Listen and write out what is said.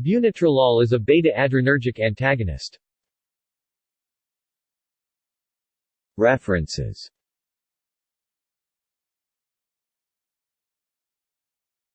Bunitrolol is a beta-adrenergic antagonist. References